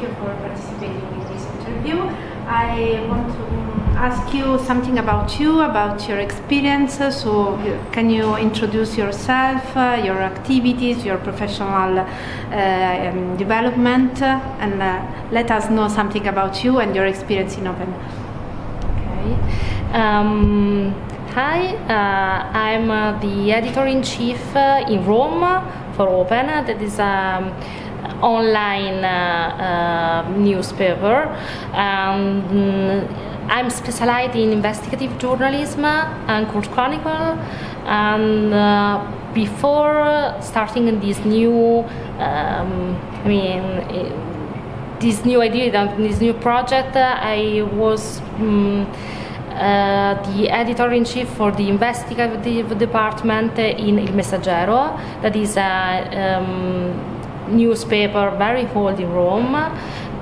you for participating in this interview. I want to ask you something about you, about your experiences. So, can you introduce yourself, uh, your activities, your professional uh, um, development, and uh, let us know something about you and your experience in Open? Okay. Um, hi, uh, I'm uh, the editor in chief uh, in Rome for Open. That is um, online uh, uh, newspaper. Um, I'm specialized in investigative journalism and court chronicle. And uh, before starting this new, um, I mean, this new idea, this new project, I was. Um, uh, the editor-in-chief for the investigative department in Il Messaggero, that is a um, newspaper very old in Rome.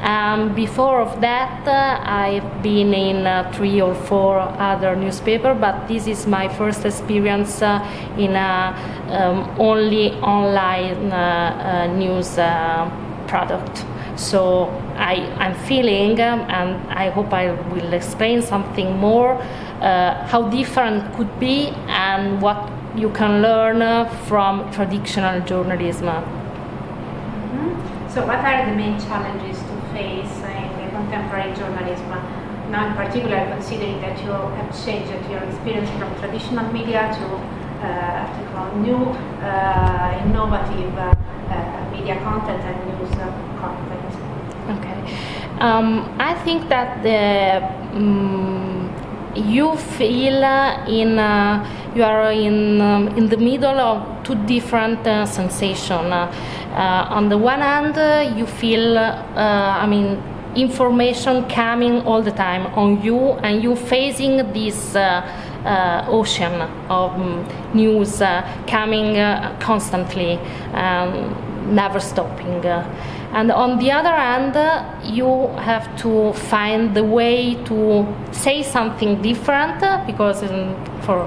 Um, before of that, uh, I've been in uh, three or four other newspapers, but this is my first experience uh, in a um, only online uh, uh, news uh, product. So I, am feeling, um, and I hope I will explain something more, how different could be and what you can learn from traditional journalism. So what are the main challenges to face in the contemporary journalism? Now in particular considering that you have changed your experience from traditional media to, uh, new uh, innovative uh, uh, media content and news content. Okay. Um, I think that the um, you feel in uh, you are in um, in the middle of two different uh, sensations. Uh, on the one hand, uh, you feel, uh, I mean, information coming all the time on you, and you facing this ocean of um, news coming constantly, um, never stopping. And on the other hand, you have to find the way to say something different because um, for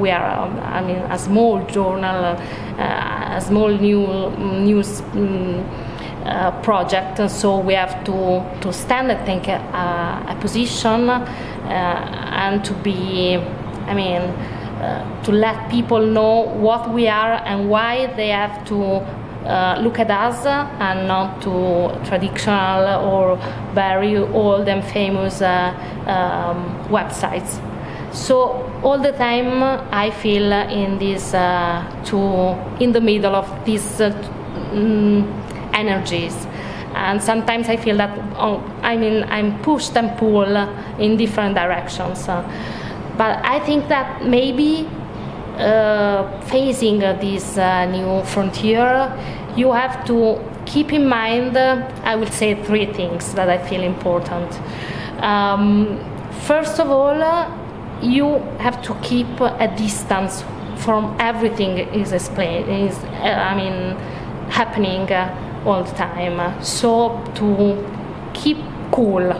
we are, um, I mean, a small journal, uh, a small new news um, uh, project, so we have to, to stand, I think, a, a position uh, and to be, I mean, uh, to let people know what we are and why they have to uh, look at us and not to traditional or very old and famous uh, um, websites. So all the time I feel in this uh, to in the middle of these uh, mm, energies, and sometimes I feel that oh, I mean I'm pushed and pulled in different directions. But I think that maybe uh, facing this uh, new frontier, you have to keep in mind. I will say three things that I feel important. Um, first of all you have to keep a distance from everything is explained is uh, I mean happening uh, all the time so to keep cool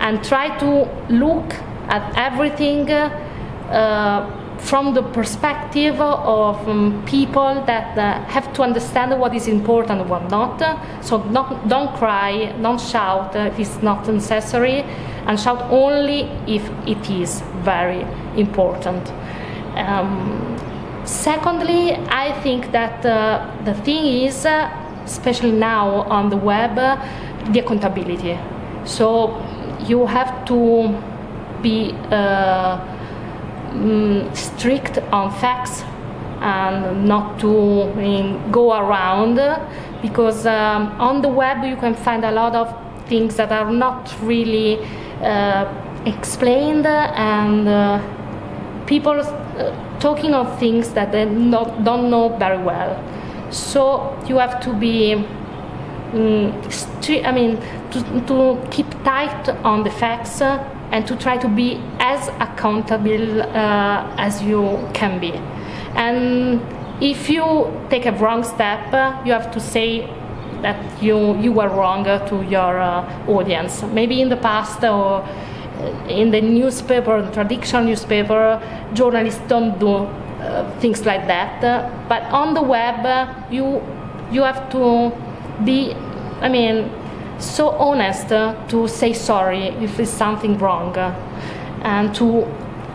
and try to look at everything uh, from the perspective of um, people that uh, have to understand what is important and what not. So not, don't cry, don't shout if it's not necessary, and shout only if it is very important. Um, secondly, I think that uh, the thing is, uh, especially now on the web, the accountability. So you have to be uh, mm, strict on facts and not to go around because um, on the web you can find a lot of things that are not really uh, explained and uh, people uh, talking of things that they not, don't know very well. So you have to be um, I mean, to, to keep tight on the facts and to try to be as accountable uh, as you can be. And if you take a wrong step, uh, you have to say that you, you were wrong to your uh, audience. Maybe in the past or uh, in the newspaper, the traditional newspaper, journalists don't do uh, things like that. but on the web, you, you have to be, I mean, so honest to say sorry if it's something wrong and to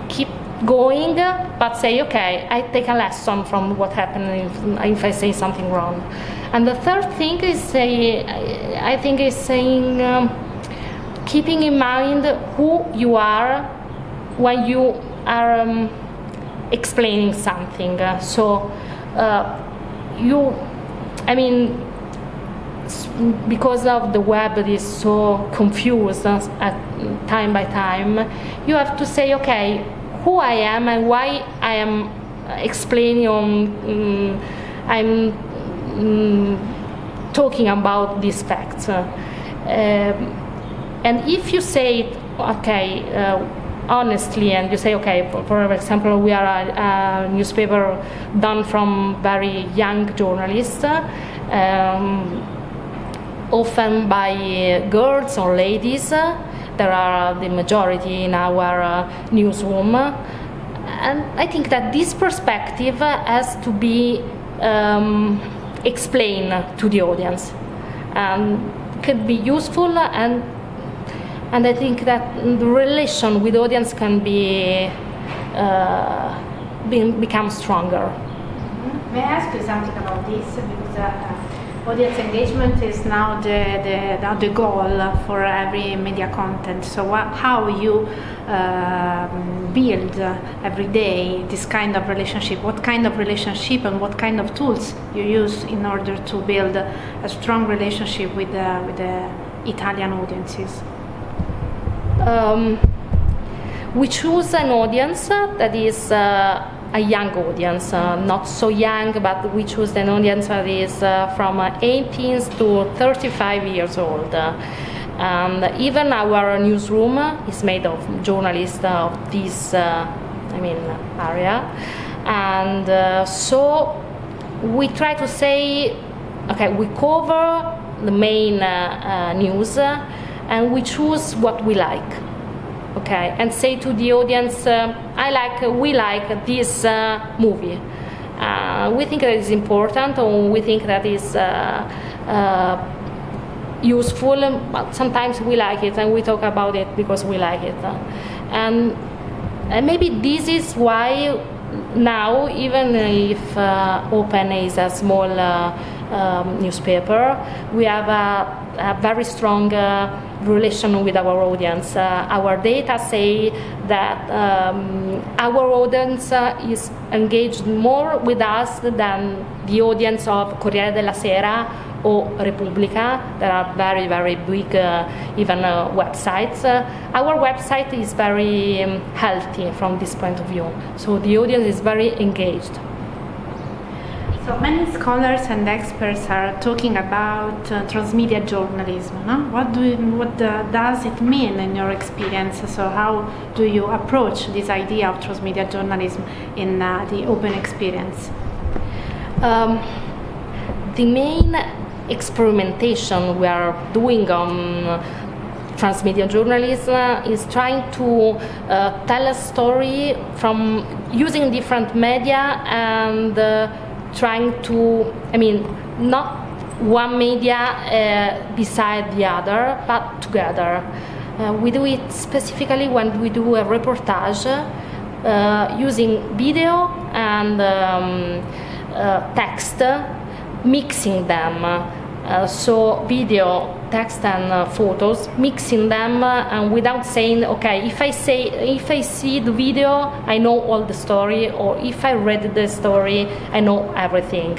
keep going but say okay i take a lesson from what happened if, if i say something wrong and the third thing is i think is saying um, keeping in mind who you are when you are um, explaining something. So uh, you i mean because of the web is so confused at time by time, you have to say, okay, who I am and why I am explaining um, I'm um, talking about these facts. Uh, and if you say, okay, uh, honestly, and you say, okay, for, for example, we are a, a, newspaper done from very young journalists. Um, often by girls or ladies. There are the majority in our uh, newsroom. And I think that this perspective has to be um, explained to the audience and could be useful and and I think that the relation with audience can be, uh, be become stronger. May I ask you something about this? Because uh, audience engagement is now the, the, the goal for every media content. So what, how you uh, build every day this kind of relationship, what kind of relationship and what kind of tools you use in order to build a strong relationship with the, with the Italian audiences? Um, we choose an audience that is uh, a young audience, uh, not so young, but we choose an audience that is uh, from 18 to 35 years old. and even our newsroom is made of journalists of this, uh, I mean, area. And uh, so we try to say, okay, we cover the main uh, news and we choose what we like okay, and say to the audience, uh, I like, we like this uh, movie. Uh, we think that is important, or we think that is uh, uh, useful, but sometimes we like it and we talk about it because we like it. And, and maybe this is why now, even if uh, Open is a small um, newspaper, we have a, a very strong relation with our audience. Uh, our data say that um, our audience uh, is engaged more with us than the audience of Corriere della Sera or Repubblica. There are very, very big, uh, even uh, websites. Uh, our website is very um, healthy from this point of view. So the audience is very engaged. So many scholars and experts are talking about uh, transmedia journalism. No? What do you, what does it mean in your experience? So how do you approach this idea of transmedia journalism in uh, the open experience? Um, the main experimentation we are doing on transmedia journalism is trying to uh, tell a story from using different media and uh, trying to, I mean, not one media uh, beside the other, but together. Uh, we do it specifically when we do a reportage uh, using video and um, uh, text, mixing them. Uh, so video, text and uh, photos, mixing them uh, and without saying, okay, if I say, if I see the video, I know all the story, or if I read the story, I know everything.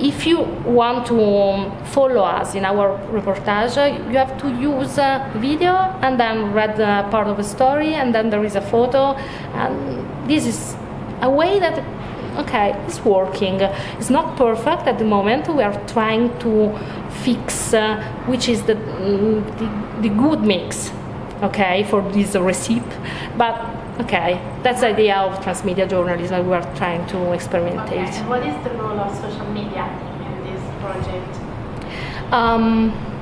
if you want to um, follow us in our reportage, you have to use video and then read part of the story, and then there is a photo, and this is a way that okay, it's working. It's not perfect at the moment. We are trying to fix uh, which is the, the, the good mix, okay, for this recipe. But okay, that's the idea of transmedia journalism. We are trying to experiment. Okay. what is the role of social media in this project? Um,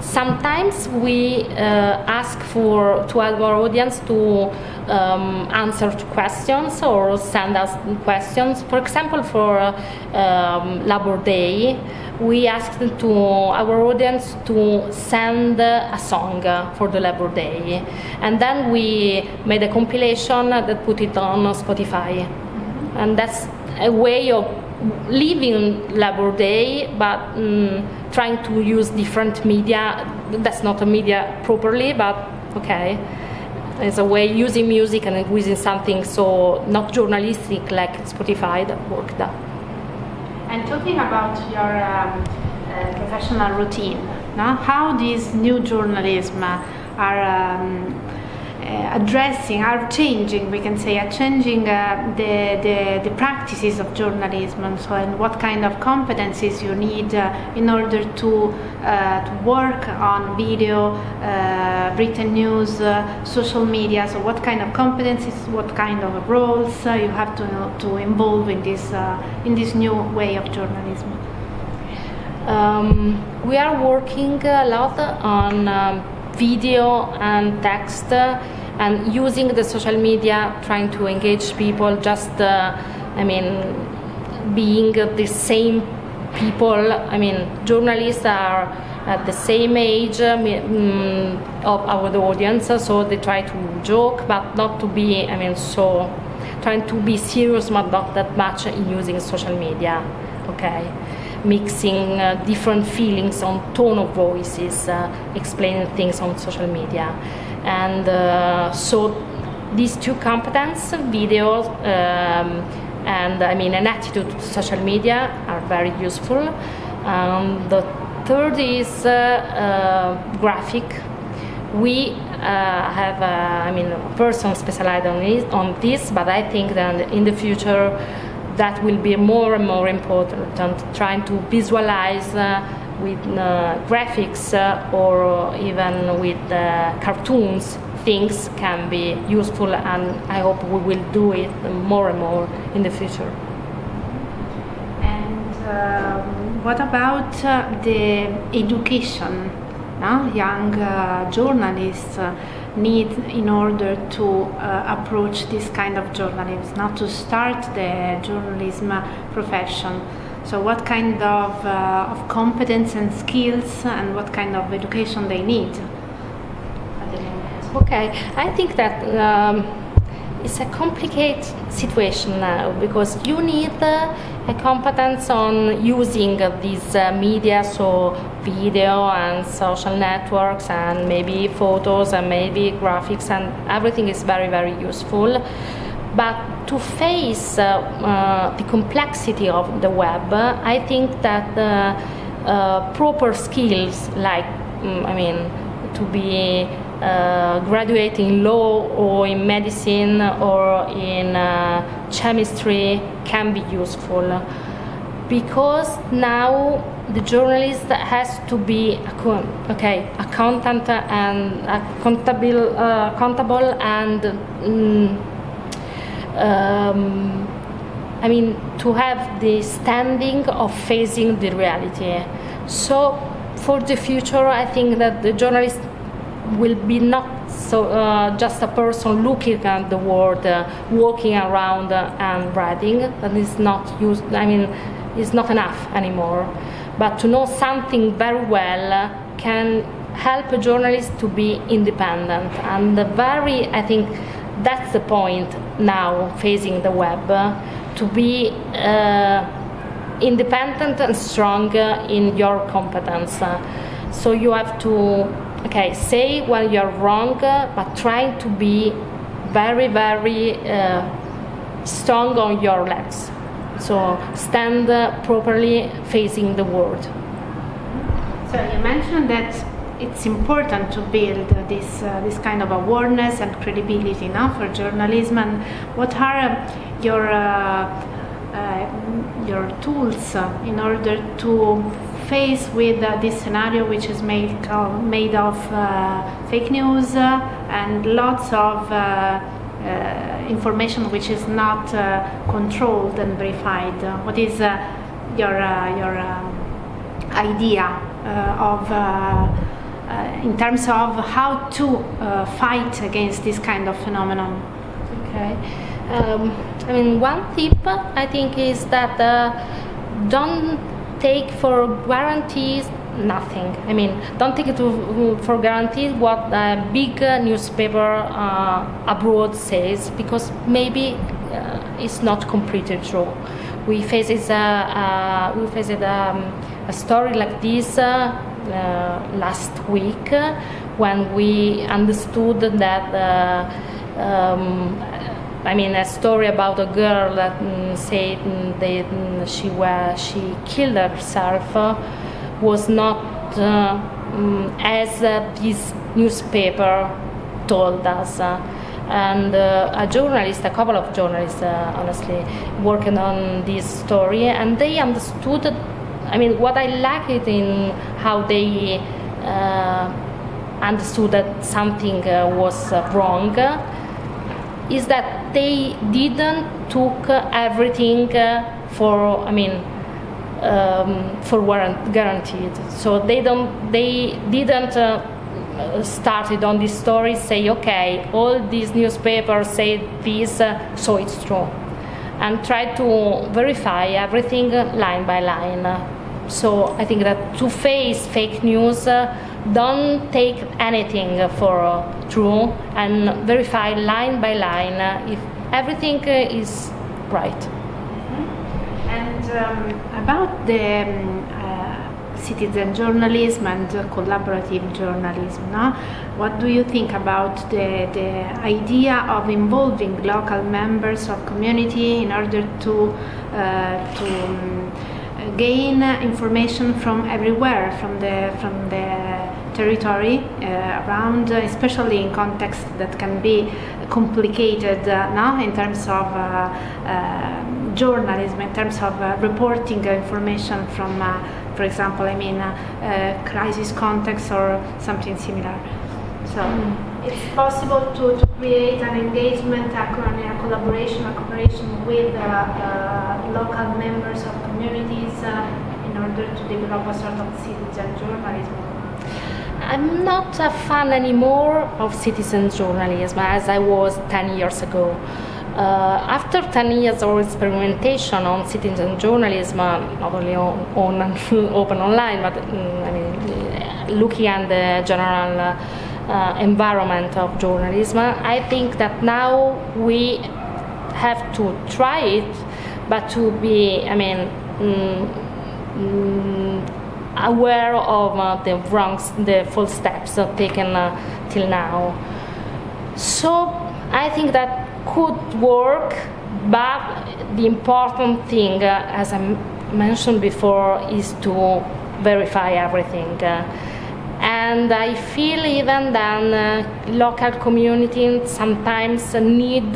sometimes we uh, ask for to our audience to um, answer to questions or send us questions. For example, for um, Labor Day, we asked to our audience to send a song for the Labor Day, and then we made a compilation that put it on Spotify, and that's a way of living Labor Day, but um, trying to use different media. That's not a media properly, but okay. It's a way using music and using something so not journalistic like Spotify that worked. And talking about your um, uh, professional routine, no? how these new journalism are um, addressing, are changing, we can say, are changing uh, the, the, the, practices of journalism and so and what kind of competencies you need uh, in order to, uh, to work on video, uh, written news, social media. So, what kind of competencies, what kind of roles you have to, to involve in this, in this new way of journalism? Um, we are working a lot on um, video and text uh, and using the social media trying to engage people just uh, i mean being the same people i mean journalists are at the same age um, of our audience so they try to joke but not to be i mean so trying to be serious but not that much in using social media okay mixing uh, different feelings on tone of voices, uh, explaining things on social media. And uh, so these two competence, video um, and I mean an attitude to social media are very useful. Um, the third is uh, uh, graphic. We uh, have, I mean, a person specialized on this, on this, but I think that in the future that will be more and more important trying to visualize uh, with uh, graphics uh, or even with uh, cartoons things can be useful and I hope we will do it more and more in the future. And what about uh, the education? Young journalists need in order to approach this kind of journalism, not to start the journalism profession. So, what kind of, uh, of competence and skills and what kind of education they need? Okay, I think that um, it's a complicated situation now because you need uh, a competence on using uh, these uh, media, so video and social networks, and maybe photos and maybe graphics, and everything is very, very useful. But to face uh, uh, the complexity of the web, I think that uh, proper skills, like, mm, I mean, to be uh, graduate in law or in medicine or in uh, chemistry can be useful. Because now the journalist has to be okay accountant and accountable uh, accountable and mm, um, I mean to have the standing of facing the reality so for the future I think that the journalist will be not so uh, just a person looking at the world, uh, walking around uh, and writing. That is not used. I mean, it's not enough anymore. But to know something very well can help a journalist to be independent. And the very, I think, that's the point now facing the web to be uh, independent and strong in your competence. so you have to okay, say when you're wrong, but trying to be very, very uh, strong on your legs. So stand properly facing the world. So you mentioned that it's important to build this uh, this kind of awareness and credibility now for journalism. And what are your uh, uh, your tools in order to face with uh, this scenario which is made, uh, made of uh, fake news uh, and lots of uh, information which is not controlled and verified. what is your, your um, idea of uh, in terms of how to uh, fight against this kind of phenomenon. Okay. Um, I mean, one tip I think is that uh, don't take for guarantees nothing. I mean, don't take it to, for granted what a big uh, newspaper uh, abroad says because maybe uh, it's not completely true. We faced a, uh, we faced um, a story like this uh, uh, last week when we understood that. Um, I mean, a story about a girl that mm, said that mm, she was she killed herself uh, was not uh, as uh, this newspaper told us. Uh, and uh, a journalist, a couple of journalists, uh, honestly, working on this story, and they understood. I mean, what I liked in how they understood that something was wrong is that they didn't took everything for I mean um, for warrant guaranteed. So they don't they didn't uh, started on this story say okay all these newspapers say this uh, so it's true and try to verify everything line by line. So I think that to face fake news. Uh, don't take anything for uh, true and verify line by line uh, if everything is right. Mm-hmm. And um, about the um, citizen journalism and collaborative journalism, no? what do you think about the, the idea of involving local members of community in order to, uh, to um, gain information from everywhere, from the, from the territory uh, around, especially in context that can be complicated uh, now in terms of uh, journalism, in terms of reporting information from, for example, I mean, crisis context or something similar. So mm. it's possible to, to, create an engagement, a, a collaboration, a cooperation with uh, uh, local members of communities uh, in order to develop a sort of citizen journalism. I'm not a fan anymore of citizen journalism as I was 10 years ago. Uh, after 10 years of experimentation on citizen journalism, not only on, on open online, but mm, I mean, looking at the general uh, environment of journalism, I think that now we have to try it, but to be, I mean, mm, mm, aware of uh, the wrong, the false steps taken uh, till now. So I think that could work, but the important thing, uh, as I mentioned before, is to verify everything. and I feel even then local communities sometimes need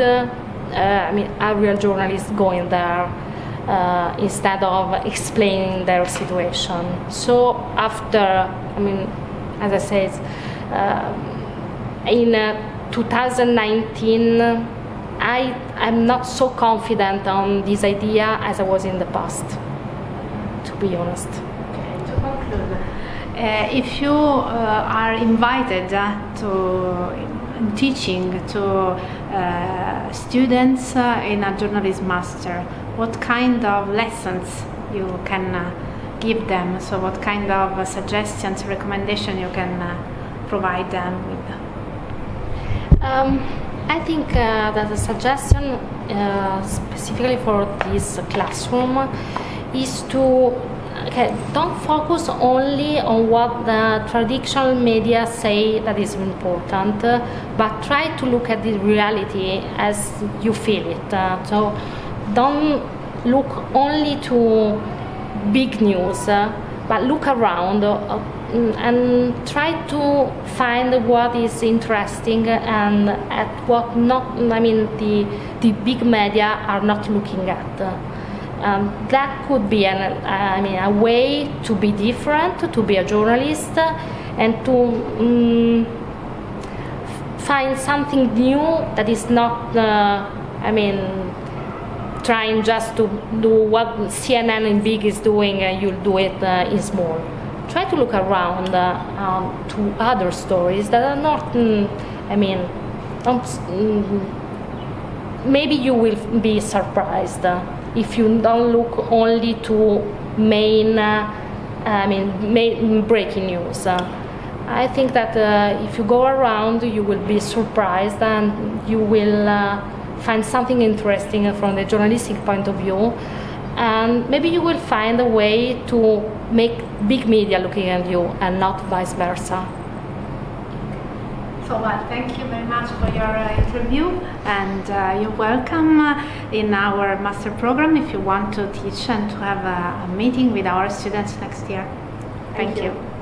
I mean, a real journalist going there uh, instead of explaining their situation. So after, I mean, as I said, uh, in uh, 2019, I am not so confident on this idea as I was in the past, to be honest. Okay, to conclude, uh, if you uh, are invited uh, to teaching to uh, students uh, in a journalism master, what kind of lessons you can uh, give them? So, what kind of uh, suggestions, recommendation you can uh, provide them with? Um, I think uh, that the suggestion specifically for this classroom is to okay, don't focus only on what the traditional media say that is important, but try to look at the reality as you feel it. Uh, so don't look only to big news, uh, but look around uh, and try to find what is interesting and at what not. I mean, the the big media are not looking at. Um, that could be an, uh, I mean, a way to be different, to be a journalist, and to um, find something new that is not, uh, I mean, trying just to do what CNN in big is doing, and you'll do it uh, in small. try to look around uh, um, to other stories that are not, mm, I mean, mm, maybe you will be surprised uh, if you don't look only to main, uh, I mean, main breaking news. Uh, I think that uh, if you go around, you will be surprised and you will find something interesting from the journalistic point of view. And maybe you will find a way to make big media looking at you and not vice versa. So, well, thank you very much for your uh, interview, and uh, you're welcome uh, in our master program if you want to teach and to have a, a meeting with our students next year. Thank, Thank you. you.